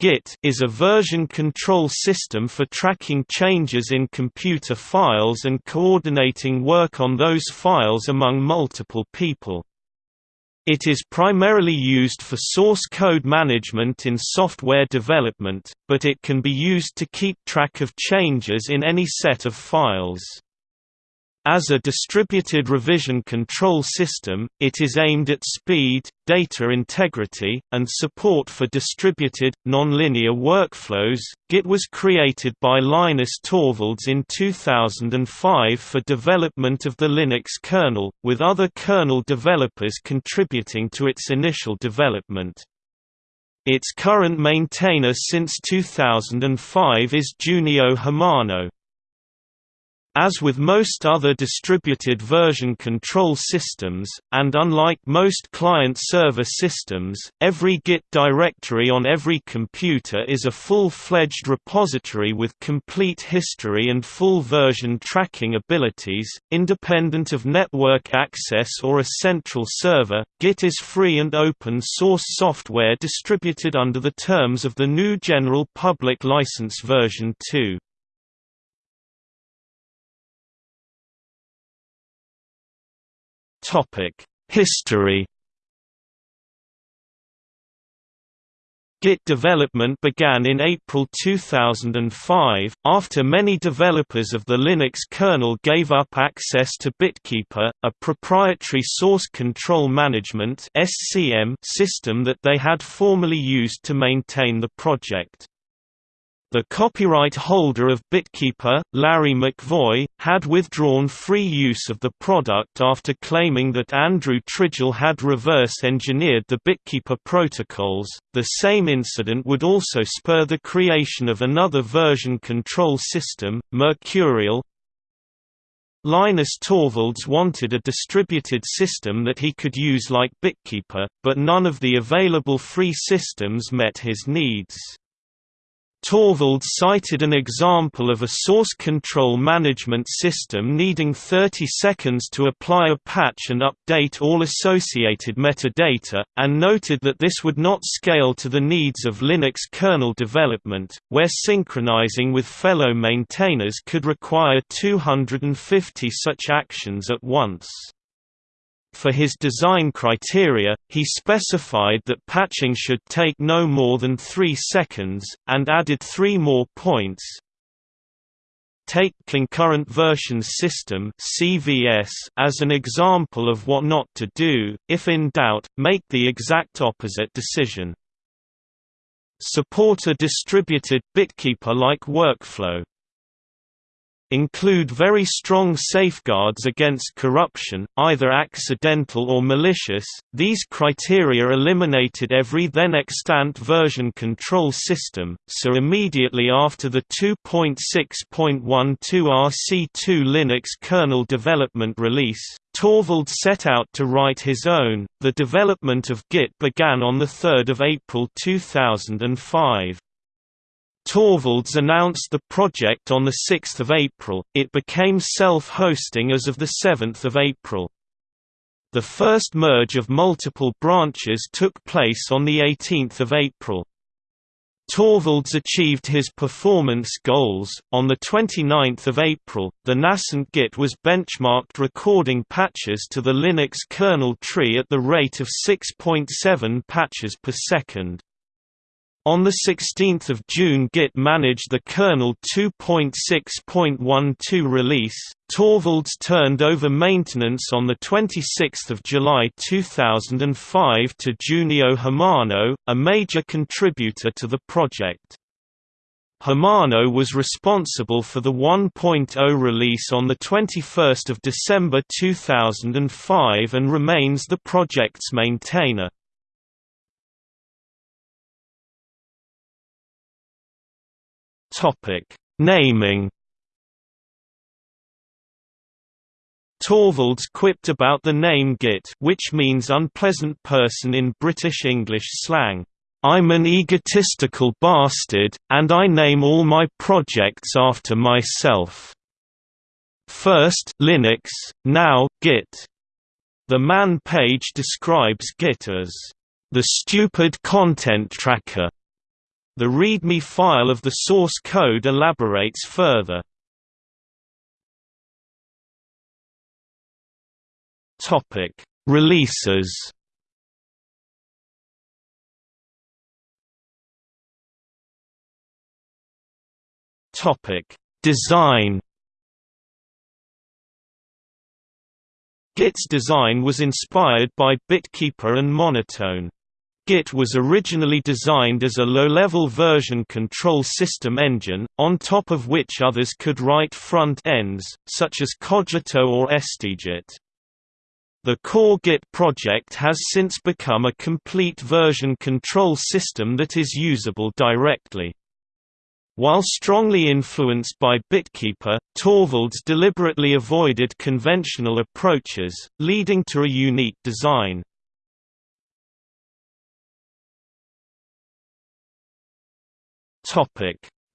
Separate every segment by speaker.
Speaker 1: Git is a version control system for tracking changes in computer files and coordinating work on those files among multiple people. It is primarily used for source code management in software development, but it can be used to keep track of changes in any set of files. As a distributed revision control system, it is aimed at speed, data integrity, and support for distributed, nonlinear workflows. Git was created by Linus Torvalds in 2005 for development of the Linux kernel, with other kernel developers contributing to its initial development. Its current maintainer since 2005 is Junio Hamano. As with most other distributed version control systems, and unlike most client-server systems, every Git directory on every computer is a full-fledged repository with complete history and full version tracking abilities, independent of network access or a central server. Git is free and open source software distributed under the terms of the GNU General Public License version 2. History Git development began in April 2005, after many developers of the Linux kernel gave up access to BitKeeper, a proprietary source control management system that they had formerly used to maintain the project. The copyright holder of BitKeeper, Larry McVoy, had withdrawn free use of the product after claiming that Andrew Tridgell had reverse engineered the BitKeeper protocols. The same incident would also spur the creation of another version control system, Mercurial. Linus Torvalds wanted a distributed system that he could use like BitKeeper, but none of the available free systems met his needs. Torvalds cited an example of a source control management system needing 30 seconds to apply a patch and update all associated metadata, and noted that this would not scale to the needs of Linux kernel development, where synchronizing with fellow maintainers could require 250 such actions at once. For his design criteria, he specified that patching should take no more than 3 seconds, and added three more points. Take Concurrent Versions System (CVS) as an example of what not to do. If in doubt, make the exact opposite decision. Support a distributed BitKeeper-like workflow include very strong safeguards against corruption, either accidental or malicious. These criteria eliminated every then extant version control system, so immediately after the 2.6.12 RC2 Linux kernel development release, Torvald set out to write his own. The development of Git began on 3 April 2005. Torvalds announced the project on 6 April, it became self-hosting as of 7 April. The first merge of multiple branches took place on 18 April. Torvalds achieved his performance goals. On 29 April, the nascent Git was benchmarked recording patches to the Linux kernel tree at the rate of 6.7 patches per second. On 16 June Git managed the kernel 2.6.12 release. Torvalds turned over maintenance on 26 July 2005 to Junio Hamano, a major contributor to the project. Hamano was responsible for the 1.0 release on 21 December 2005 and remains the project's maintainer. Topic: Naming. Torvalds quipped about the name Git, which means unpleasant person in British English slang. I'm an egotistical bastard, and I name all my projects after myself. First Linux, now Git. The man page describes Git as the stupid content tracker The README file of the source code elaborates further. Topic: Releases. Topic: Design. Git's design was inspired by Bitkeeper and Monotone. Git was originally designed as a low-level version control system engine, on top of which others could write front ends, such as Cogito or STGit. The core Git project has since become a complete version control system that is usable directly. While strongly influenced by Bitkeeper, Torvalds deliberately avoided conventional approaches, leading to a unique design.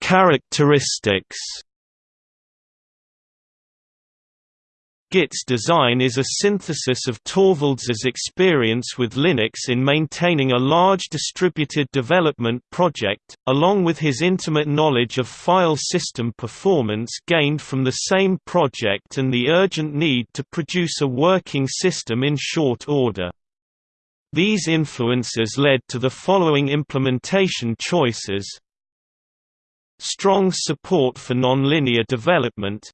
Speaker 1: Characteristics Git's design is a synthesis of Torvalds's experience with Linux in maintaining a large distributed development project, along with his intimate knowledge of file system performance gained from the same project and the urgent need to produce a working system in short order. These influences led to the following implementation choices Strong support for nonlinear development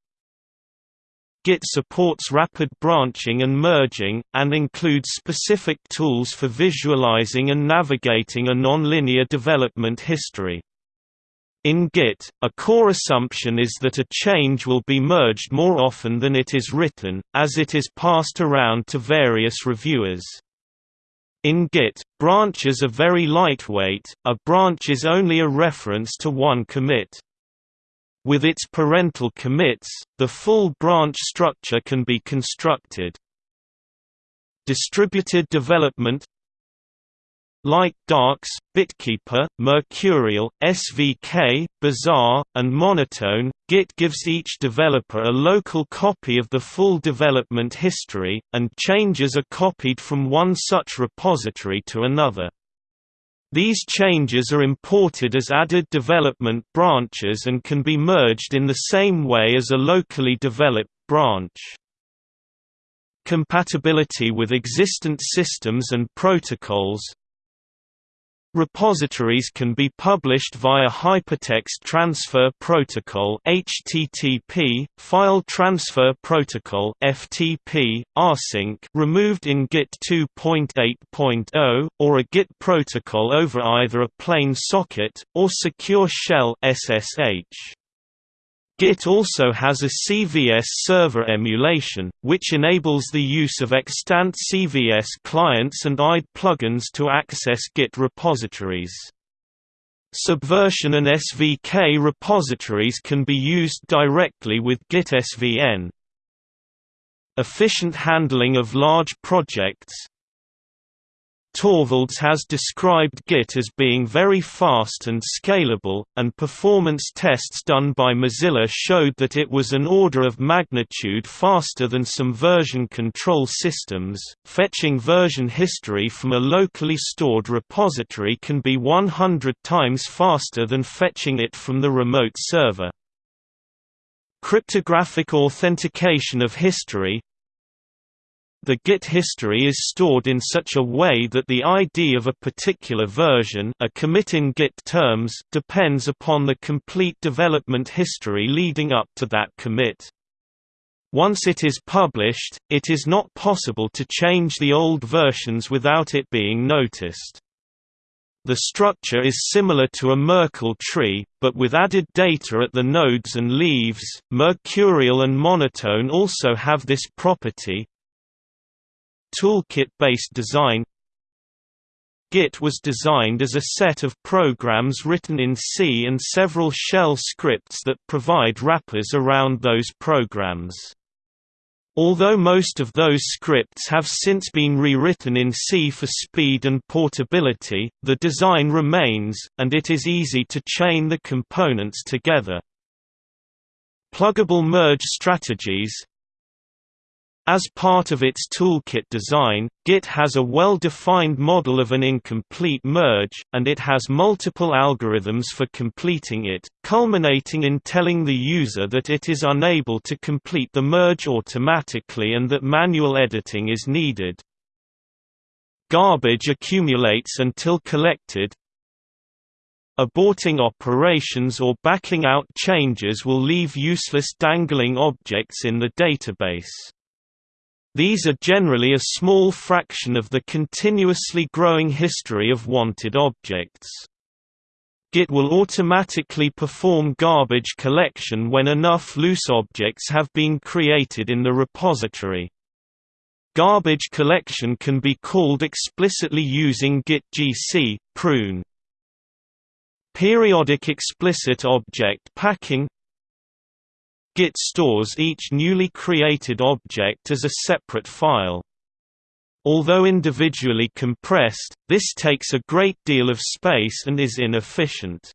Speaker 1: Git supports rapid branching and merging, and includes specific tools for visualizing and navigating a nonlinear development history. In Git, a core assumption is that a change will be merged more often than it is written, as it is passed around to various reviewers. In Git, branches are very lightweight, a branch is only a reference to one commit. With its parental commits, the full branch structure can be constructed. Distributed development like Darcs, Bitkeeper, Mercurial, SVK, Bazaar, and Monotone, Git gives each developer a local copy of the full development history, and changes are copied from one such repository to another. These changes are imported as added development branches and can be merged in the same way as a locally developed branch. Compatibility with existent systems and protocols Repositories can be published via Hypertext Transfer Protocol (HTTP), File Transfer Protocol (FTP), rsync removed in Git 2.8.0, or a Git protocol over either a plain socket or secure shell (SSH). Git also has a CVS server emulation, which enables the use of extant CVS clients and IDE plugins to access Git repositories. Subversion and SVK repositories can be used directly with Git SVN. Efficient handling of large projects Torvalds has described Git as being very fast and scalable, and performance tests done by Mozilla showed that it was an order of magnitude faster than some version control systems. Fetching version history from a locally stored repository can be 100 times faster than fetching it from the remote server. Cryptographic authentication of history the Git history is stored in such a way that the ID of a particular version a commit in Git terms depends upon the complete development history leading up to that commit. Once it is published, it is not possible to change the old versions without it being noticed. The structure is similar to a Merkle tree, but with added data at the nodes and leaves. Mercurial and Monotone also have this property, Toolkit-based design Git was designed as a set of programs written in C and several shell scripts that provide wrappers around those programs. Although most of those scripts have since been rewritten in C for speed and portability, the design remains, and it is easy to chain the components together. Pluggable merge strategies As part of its toolkit design, Git has a well-defined model of an incomplete merge, and it has multiple algorithms for completing it, culminating in telling the user that it is unable to complete the merge automatically and that manual editing is needed. Garbage accumulates until collected. Aborting operations or backing out changes will leave useless dangling objects in the database. These are generally a small fraction of the continuously growing history of wanted objects. Git will automatically perform garbage collection when enough loose objects have been created in the repository. Garbage collection can be called explicitly using git gc, prune. Periodic explicit object packing Git stores each newly created object as a separate file. Although individually compressed, this takes a great deal of space and is inefficient.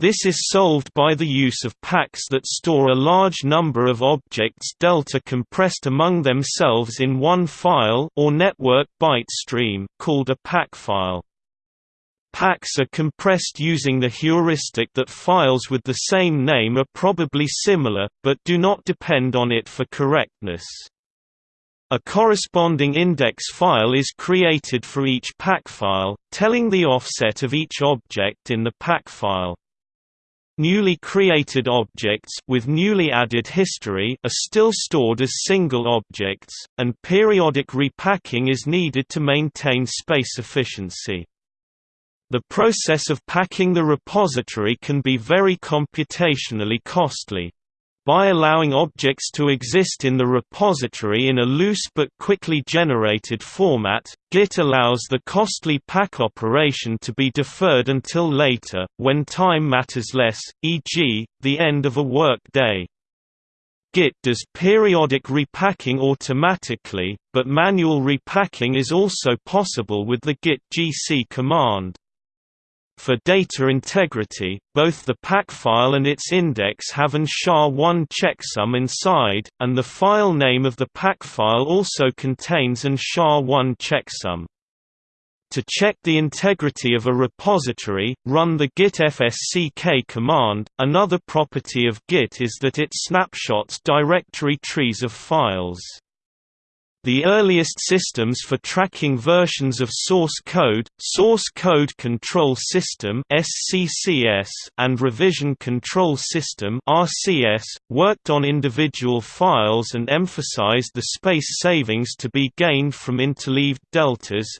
Speaker 1: This is solved by the use of packs that store a large number of objects delta compressed among themselves in one file or network byte stream called a pack file. Packs are compressed using the heuristic that files with the same name are probably similar, but do not depend on it for correctness. A corresponding index file is created for each pack file, telling the offset of each object in the pack file. Newly created objects with newly added history are still stored as single objects, and periodic repacking is needed to maintain space efficiency. The process of packing the repository can be very computationally costly. By allowing objects to exist in the repository in a loose but quickly generated format, Git allows the costly pack operation to be deferred until later, when time matters less, e.g., the end of a work day. Git does periodic repacking automatically, but manual repacking is also possible with the git gc command. For data integrity, both the pack file and its index have an SHA-1 checksum inside, and the file name of the pack file also contains an SHA-1 checksum. To check the integrity of a repository, run the git fsck command. Another property of Git is that it snapshots directory trees of files. The earliest systems for tracking versions of source code, Source Code Control System and Revision Control System worked on individual files and emphasized the space savings to be gained from interleaved deltas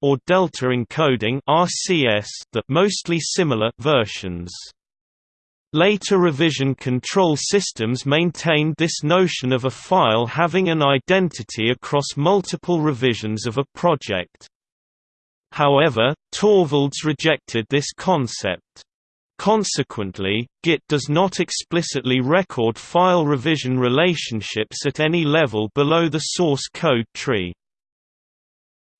Speaker 1: or delta encoding that mostly similar versions. Later revision control systems maintained this notion of a file having an identity across multiple revisions of a project. However, Torvalds rejected this concept. Consequently, Git does not explicitly record file revision relationships at any level below the source code tree.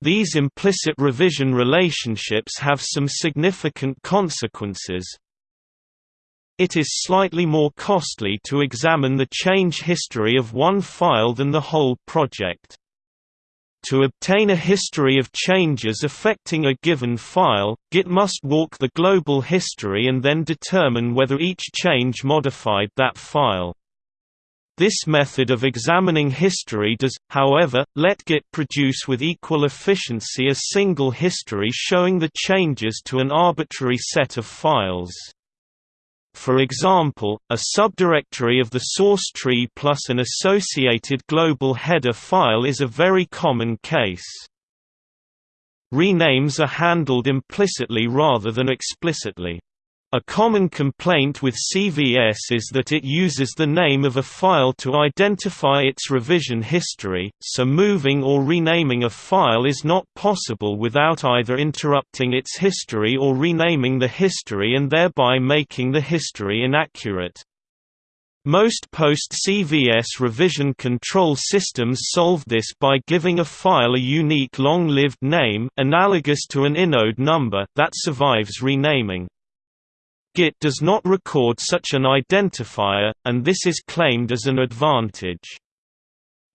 Speaker 1: These implicit revision relationships have some significant consequences, it is slightly more costly to examine the change history of one file than the whole project. To obtain a history of changes affecting a given file, Git must walk the global history and then determine whether each change modified that file. This method of examining history does, however, let Git produce with equal efficiency a single history showing the changes to an arbitrary set of files. For example, a subdirectory of the source tree plus an associated global header file is a very common case. Renames are handled implicitly rather than explicitly. A common complaint with CVS is that it uses the name of a file to identify its revision history, so moving or renaming a file is not possible without either interrupting its history or renaming the history and thereby making the history inaccurate. Most post-CVS revision control systems solve this by giving a file a unique long-lived name analogous to an inode number that survives renaming. Git does not record such an identifier, and this is claimed as an advantage.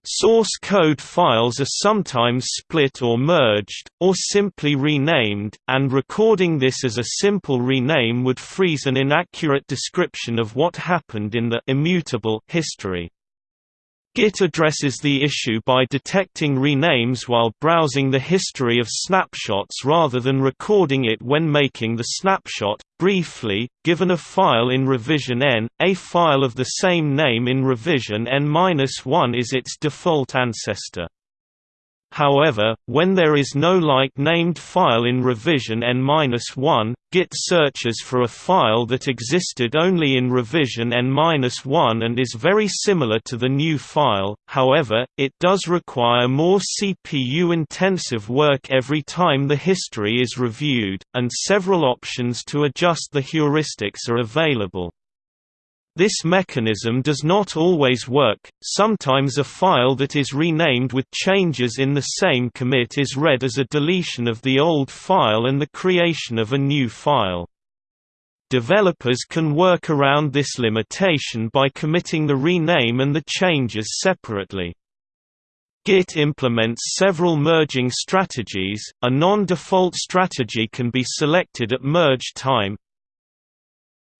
Speaker 1: Source code files are sometimes split or merged, or simply renamed, and recording this as a simple rename would freeze an inaccurate description of what happened in the immutable history. Git addresses the issue by detecting renames while browsing the history of snapshots rather than recording it when making the snapshot. Briefly, given a file in revision n, a file of the same name in revision n-1 is its default ancestor. However, when there is no like-named file in revision n-1, Git searches for a file that existed only in revision n-1 and is very similar to the new file, however, it does require more CPU-intensive work every time the history is reviewed, and several options to adjust the heuristics are available. This mechanism does not always work, sometimes a file that is renamed with changes in the same commit is read as a deletion of the old file and the creation of a new file. Developers can work around this limitation by committing the rename and the changes separately. Git implements several merging strategies, a non-default strategy can be selected at merge time,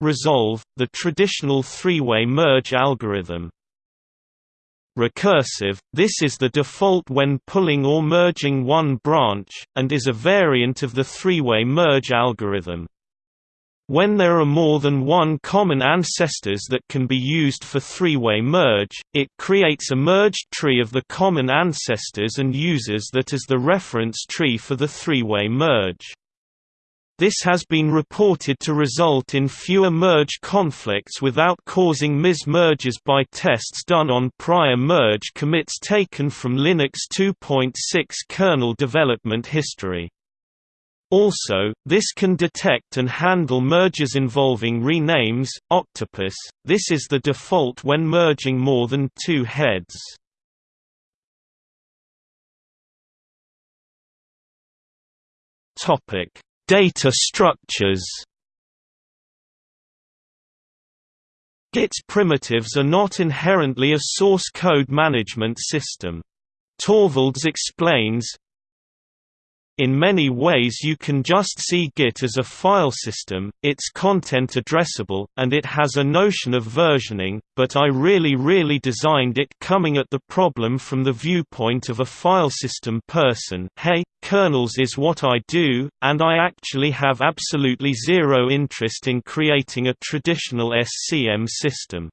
Speaker 1: Resolve, the traditional three-way merge algorithm. Recursive, this is the default when pulling or merging one branch, and is a variant of the three-way merge algorithm. When there are more than one common ancestors that can be used for three-way merge, it creates a merged tree of the common ancestors and uses that as the reference tree for the three-way merge. This has been reported to result in fewer merge conflicts without causing mismerges by tests done on prior merge commits taken from Linux 2.6 kernel development history. Also, this can detect and handle merges involving renames. Octopus, this is the default when merging more than two heads. Topic Data structures Git's primitives are not inherently a source code management system. Torvalds explains, in many ways you can just see Git as a file system, it's content addressable, and it has a notion of versioning, but I really really designed it coming at the problem from the viewpoint of a file system person hey, kernels is what I do, and I actually have absolutely zero interest in creating a traditional SCM system.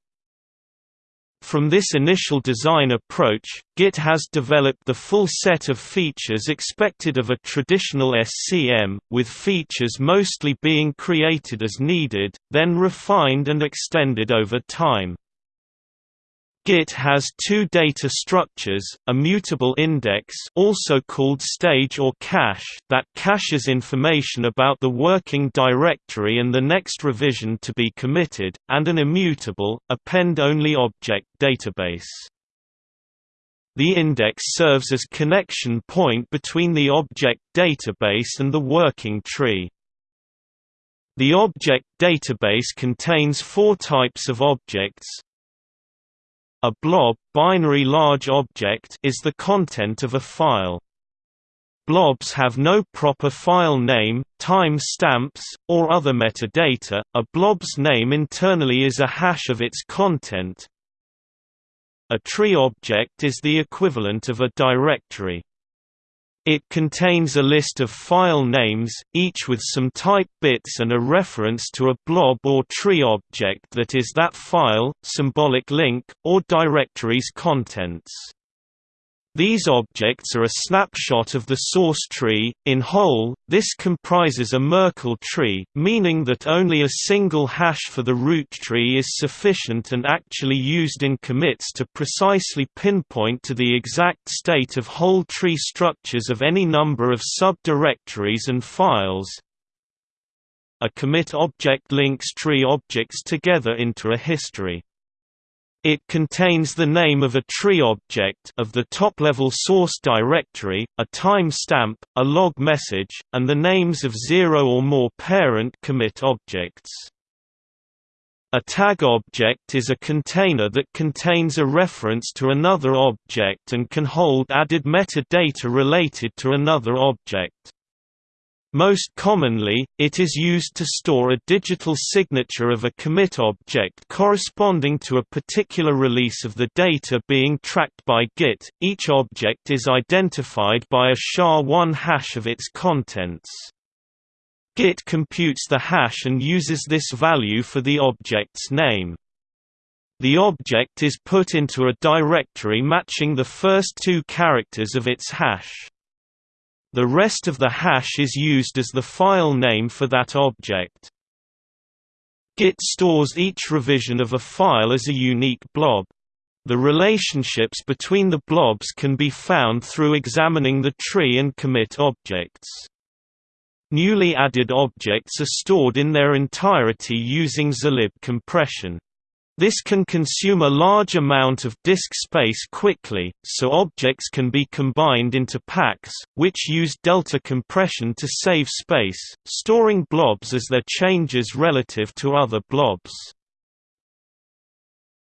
Speaker 1: From this initial design approach, Git has developed the full set of features expected of a traditional SCM, with features mostly being created as needed, then refined and extended over time. Git has two data structures, a mutable index also called stage or cache that caches information about the working directory and the next revision to be committed, and an immutable, append-only object database. The index serves as connection point between the object database and the working tree. The object database contains four types of objects, a blob binary large object is the content of a file. Blobs have no proper file name, time stamps, or other metadata. A blob's name internally is a hash of its content. A tree object is the equivalent of a directory. It contains a list of file names, each with some type bits and a reference to a blob or tree object that is that file, symbolic link, or directory's contents. These objects are a snapshot of the source tree. In whole, this comprises a Merkle tree, meaning that only a single hash for the root tree is sufficient and actually used in commits to precisely pinpoint to the exact state of whole tree structures of any number of subdirectories and files. A commit object links tree objects together into a history. It contains the name of a tree object of the top-level source directory, a timestamp, a log message, and the names of zero or more parent commit objects. A tag object is a container that contains a reference to another object and can hold added metadata related to another object. Most commonly, it is used to store a digital signature of a commit object corresponding to a particular release of the data being tracked by Git. Each object is identified by a SHA-1 hash of its contents. Git computes the hash and uses this value for the object's name. The object is put into a directory matching the first two characters of its hash. The rest of the hash is used as the file name for that object. Git stores each revision of a file as a unique blob. The relationships between the blobs can be found through examining the tree and commit objects. Newly added objects are stored in their entirety using zlib compression. This can consume a large amount of disk space quickly, so objects can be combined into packs, which use delta compression to save space, storing blobs as their changes relative to other blobs.